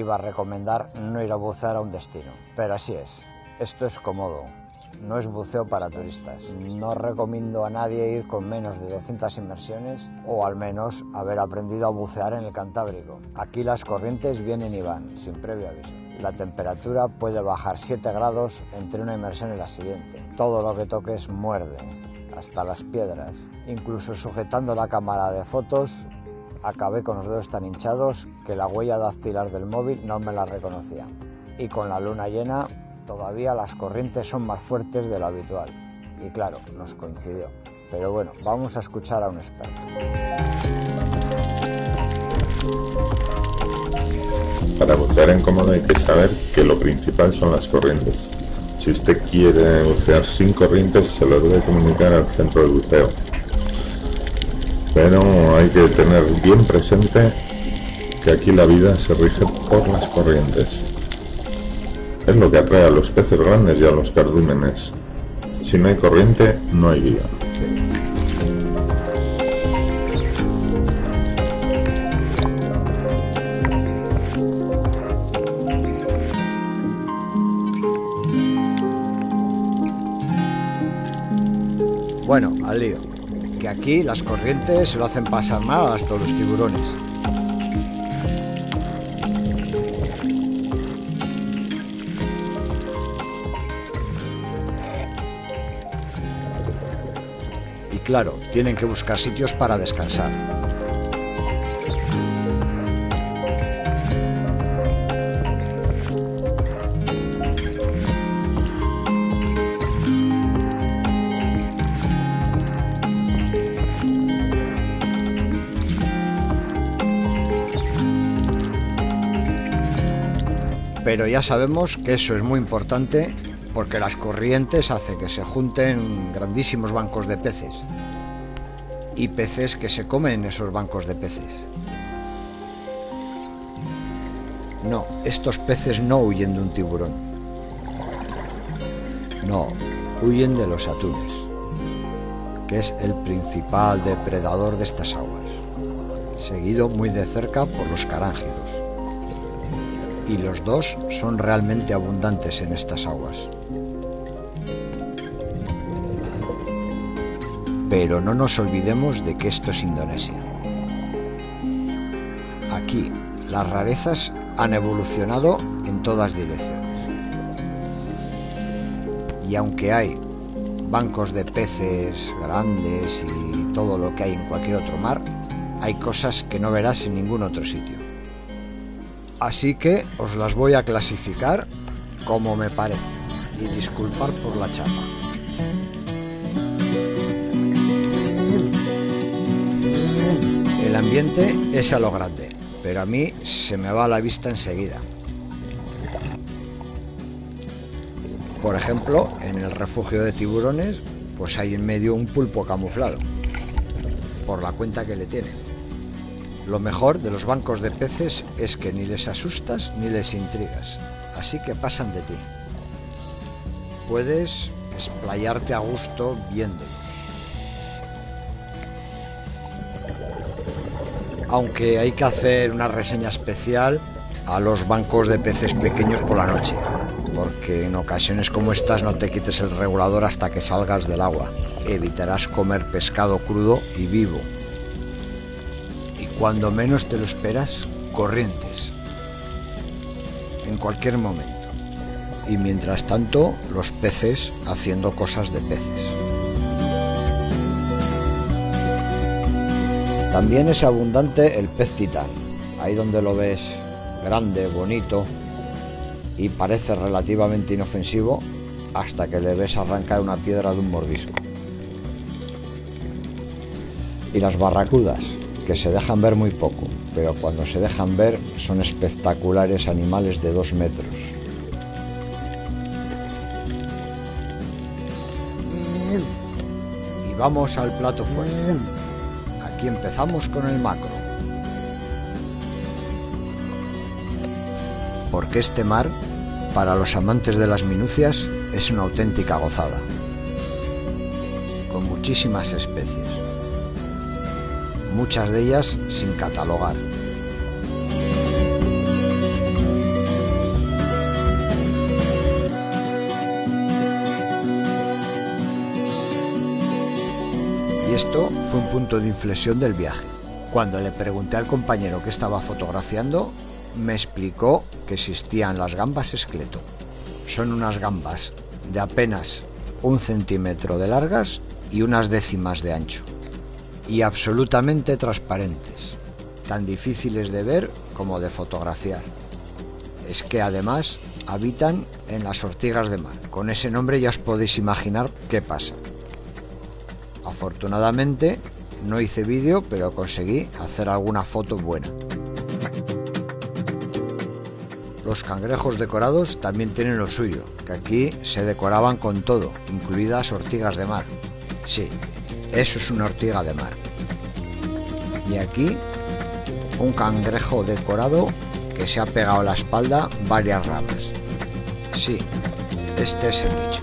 iba a recomendar no ir a bucear a un destino. Pero así es, esto es cómodo, no es buceo para turistas. No recomiendo a nadie ir con menos de 200 inmersiones o al menos haber aprendido a bucear en el Cantábrico. Aquí las corrientes vienen y van, sin previo aviso. La temperatura puede bajar 7 grados entre una inmersión y la siguiente. Todo lo que toques muerde, hasta las piedras. Incluso sujetando la cámara de fotos, acabé con los dedos tan hinchados que la huella dactilar del móvil no me la reconocía. Y con la luna llena todavía las corrientes son más fuertes de lo habitual. Y claro, nos coincidió. Pero bueno, vamos a escuchar a un experto. Para bucear en cómodo hay que saber que lo principal son las corrientes. Si usted quiere bucear sin corrientes, se lo debe comunicar al centro de buceo. Pero hay que tener bien presente que aquí la vida se rige por las corrientes. Es lo que atrae a los peces grandes y a los cardúmenes. Si no hay corriente, no hay vida. Bueno, al lío. Aquí las corrientes se lo hacen pasar mal hasta los tiburones. Y claro, tienen que buscar sitios para descansar. Pero ya sabemos que eso es muy importante porque las corrientes hacen que se junten grandísimos bancos de peces y peces que se comen en esos bancos de peces. No, estos peces no huyen de un tiburón. No, huyen de los atunes, que es el principal depredador de estas aguas, seguido muy de cerca por los carángidos y los dos son realmente abundantes en estas aguas. Pero no nos olvidemos de que esto es Indonesia. Aquí las rarezas han evolucionado en todas direcciones. Y aunque hay bancos de peces grandes y todo lo que hay en cualquier otro mar, hay cosas que no verás en ningún otro sitio. Así que os las voy a clasificar como me parece. Y disculpar por la chapa. El ambiente es a lo grande, pero a mí se me va a la vista enseguida. Por ejemplo, en el refugio de tiburones, pues hay en medio un pulpo camuflado, por la cuenta que le tiene. Lo mejor de los bancos de peces es que ni les asustas ni les intrigas, así que pasan de ti. Puedes explayarte a gusto viéndolos. Aunque hay que hacer una reseña especial a los bancos de peces pequeños por la noche, porque en ocasiones como estas no te quites el regulador hasta que salgas del agua. Evitarás comer pescado crudo y vivo, cuando menos te lo esperas, corrientes. En cualquier momento. Y mientras tanto, los peces haciendo cosas de peces. También es abundante el pez titán. Ahí donde lo ves grande, bonito y parece relativamente inofensivo hasta que le ves arrancar una piedra de un mordisco. Y las barracudas, que se dejan ver muy poco, pero cuando se dejan ver son espectaculares animales de dos metros. Y vamos al plato fuerte. Aquí empezamos con el macro. Porque este mar, para los amantes de las minucias, es una auténtica gozada. Con muchísimas especies muchas de ellas sin catalogar. Y esto fue un punto de inflexión del viaje. Cuando le pregunté al compañero que estaba fotografiando, me explicó que existían las gambas esqueleto. Son unas gambas de apenas un centímetro de largas y unas décimas de ancho. Y absolutamente transparentes, tan difíciles de ver como de fotografiar. Es que además habitan en las ortigas de mar. Con ese nombre ya os podéis imaginar qué pasa. Afortunadamente no hice vídeo, pero conseguí hacer alguna foto buena. Los cangrejos decorados también tienen lo suyo, que aquí se decoraban con todo, incluidas ortigas de mar. Sí, eso es una ortiga de mar. Y aquí un cangrejo decorado que se ha pegado a la espalda varias ramas. Sí, este es el bicho.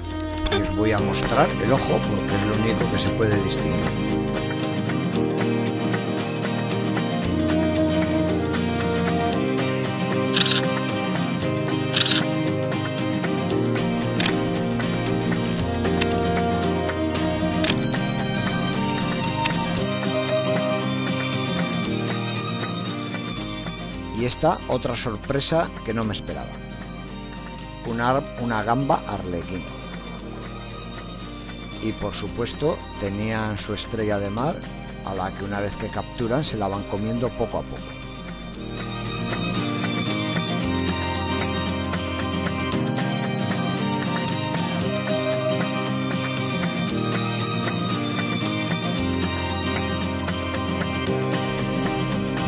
Os voy a mostrar el ojo porque es lo único que se puede distinguir. Y esta otra sorpresa que no me esperaba. Una, una gamba arlequín. Y por supuesto tenían su estrella de mar a la que una vez que capturan se la van comiendo poco a poco.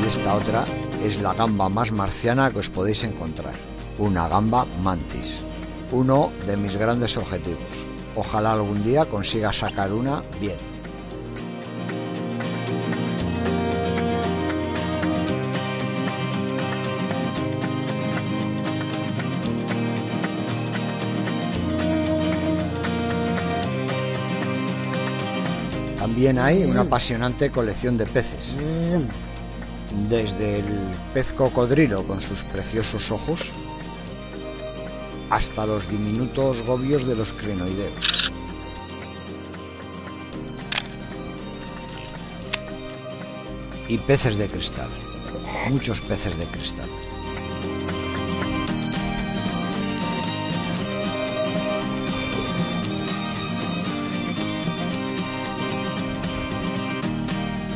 Y esta otra es la gamba más marciana que os podéis encontrar. Una gamba mantis. Uno de mis grandes objetivos. Ojalá algún día consiga sacar una bien. También hay una apasionante colección de peces desde el pez cocodrilo con sus preciosos ojos hasta los diminutos gobios de los crinoideos. Y peces de cristal, muchos peces de cristal.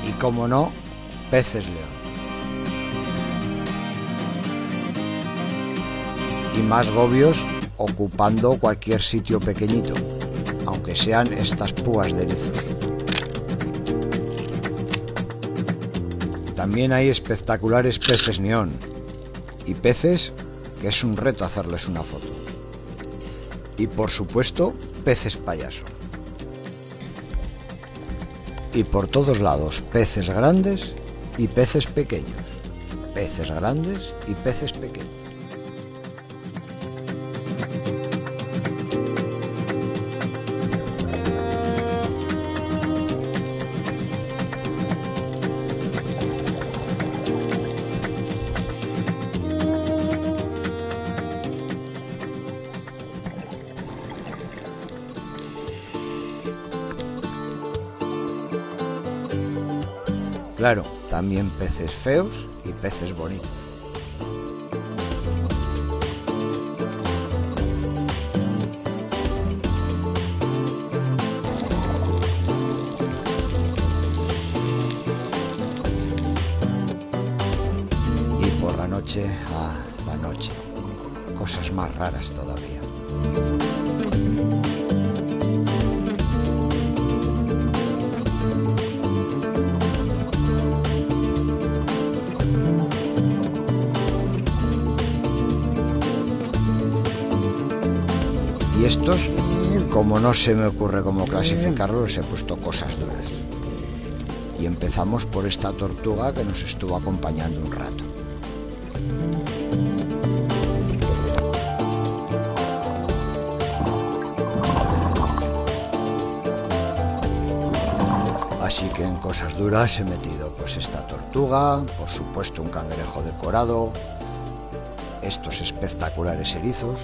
Y como no, peces león. Más gobios ocupando cualquier sitio pequeñito, aunque sean estas púas de erizos. También hay espectaculares peces neón y peces que es un reto hacerles una foto. Y por supuesto, peces payaso. Y por todos lados, peces grandes y peces pequeños. Peces grandes y peces pequeños. También peces feos y peces bonitos. Y por la noche, ah, la noche, cosas más raras todavía. Como no se me ocurre cómo clasificarlos, he puesto cosas duras. Y empezamos por esta tortuga que nos estuvo acompañando un rato. Así que en cosas duras he metido pues esta tortuga, por supuesto un cangrejo decorado, estos espectaculares erizos,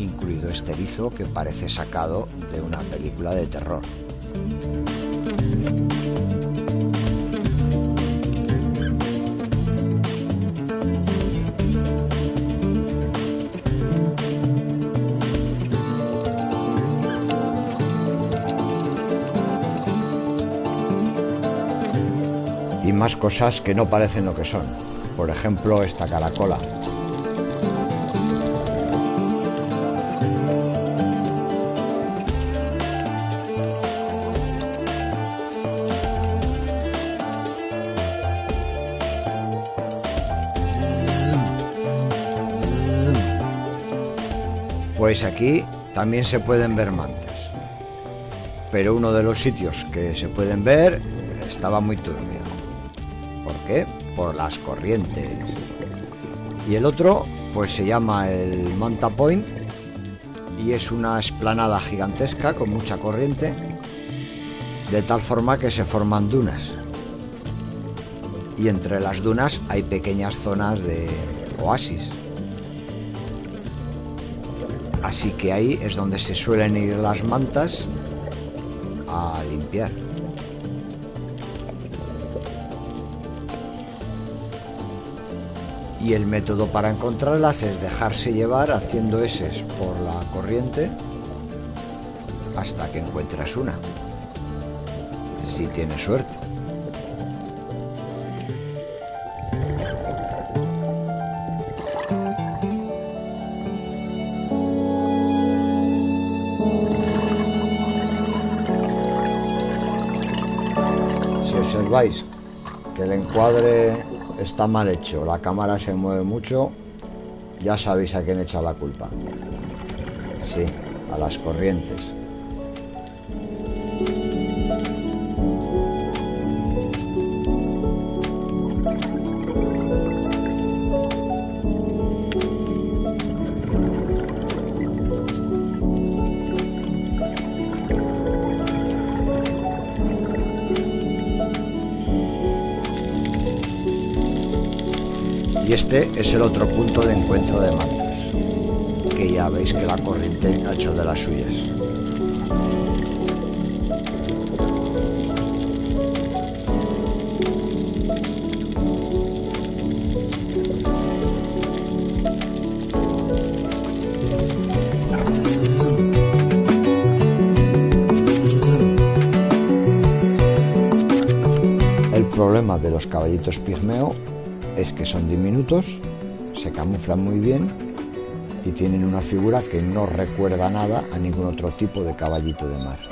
incluido este erizo que parece sacado de una película de terror. Y más cosas que no parecen lo que son. Por ejemplo, esta caracola, Aquí también se pueden ver mantas. Pero uno de los sitios que se pueden ver estaba muy turbio. ¿Por qué? Por las corrientes. Y el otro, pues se llama el Manta Point y es una esplanada gigantesca con mucha corriente, de tal forma que se forman dunas. Y entre las dunas hay pequeñas zonas de oasis. Así que ahí es donde se suelen ir las mantas a limpiar. Y el método para encontrarlas es dejarse llevar haciendo eses por la corriente hasta que encuentras una. Si tienes suerte. Observáis que el encuadre está mal hecho, la cámara se mueve mucho, ya sabéis a quién echa la culpa. Sí, a las corrientes. Y este es el otro punto de encuentro de mantas, que ya veis que la corriente ha hecho de las suyas. El problema de los caballitos pigmeo es que son diminutos, se camuflan muy bien y tienen una figura que no recuerda nada a ningún otro tipo de caballito de mar.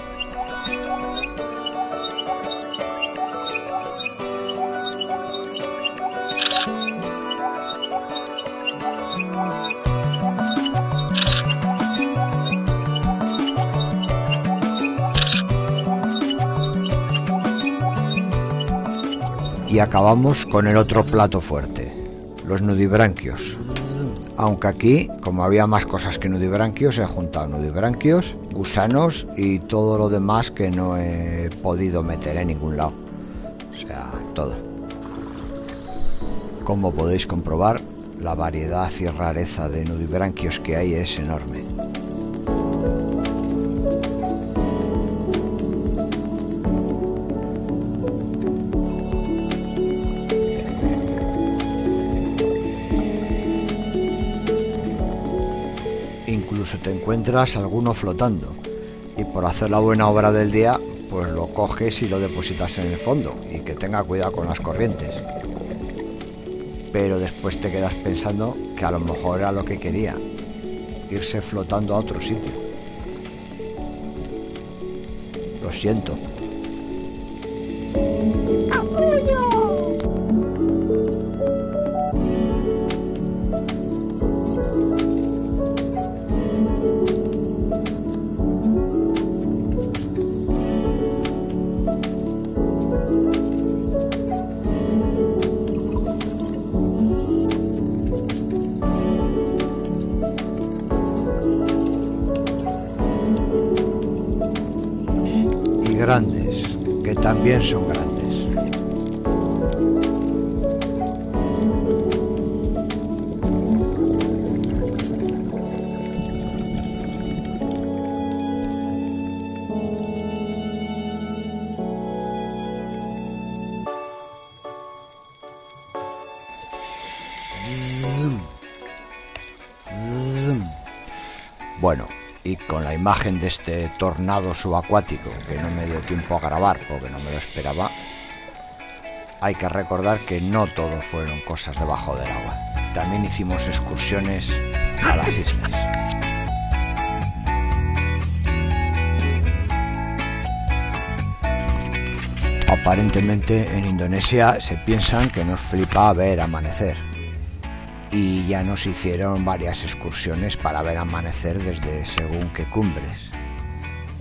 Y acabamos con el otro plato fuerte, los nudibranquios. Aunque aquí, como había más cosas que nudibranquios, he juntado nudibranquios, gusanos y todo lo demás que no he podido meter en ningún lado. O sea, todo. Como podéis comprobar, la variedad y rareza de nudibranquios que hay es enorme. Te encuentras alguno flotando y por hacer la buena obra del día, pues lo coges y lo depositas en el fondo y que tenga cuidado con las corrientes. Pero después te quedas pensando que a lo mejor era lo que quería, irse flotando a otro sitio. Lo siento. Bueno, y con la imagen de este tornado subacuático que no me dio tiempo a grabar porque no me lo esperaba, hay que recordar que no todo fueron cosas debajo del agua. También hicimos excursiones a las islas. Aparentemente en Indonesia se piensan que nos flipa ver amanecer y ya nos hicieron varias excursiones para ver amanecer desde según qué cumbres.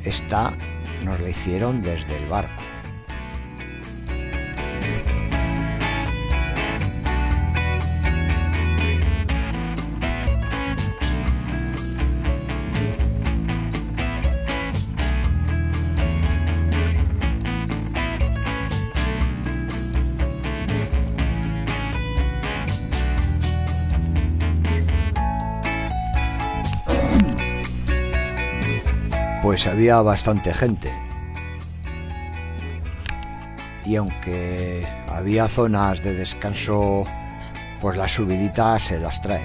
Esta nos la hicieron desde el barco. Pues había bastante gente. Y aunque había zonas de descanso, pues la subidita se las trae.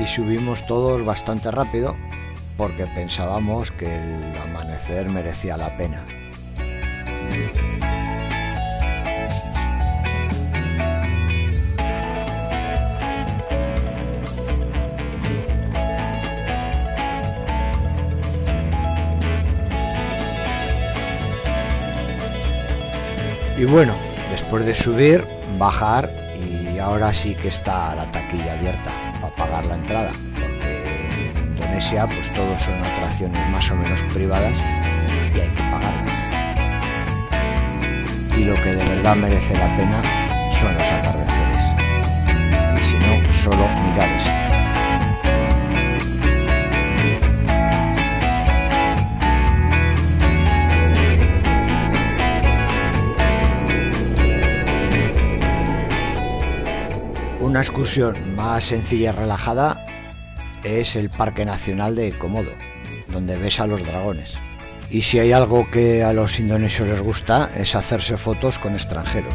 Y subimos todos bastante rápido porque pensábamos que el amanecer merecía la pena. Y bueno, después de subir, bajar y ahora sí que está la taquilla abierta para pagar la entrada, porque en Indonesia pues todos son atracciones más o menos privadas y hay que pagarlas. Y lo que de verdad merece la pena son los atardeceres. Y si no, solo mirar esto. Una excursión más sencilla y relajada es el Parque Nacional de Komodo, donde ves a los dragones. Y si hay algo que a los indonesios les gusta es hacerse fotos con extranjeros.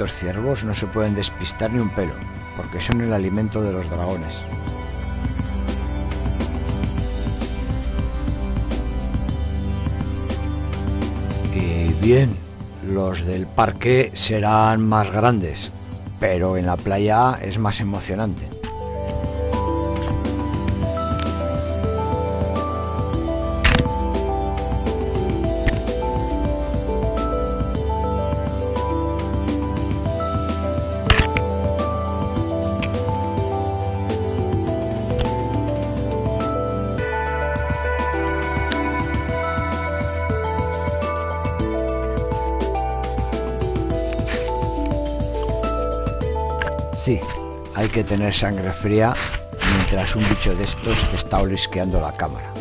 Estos ciervos no se pueden despistar ni un pelo, porque son el alimento de los dragones. Y bien, los del parque serán más grandes, pero en la playa es más emocionante. Sí, hay que tener sangre fría mientras un bicho de estos te está olisqueando la cámara.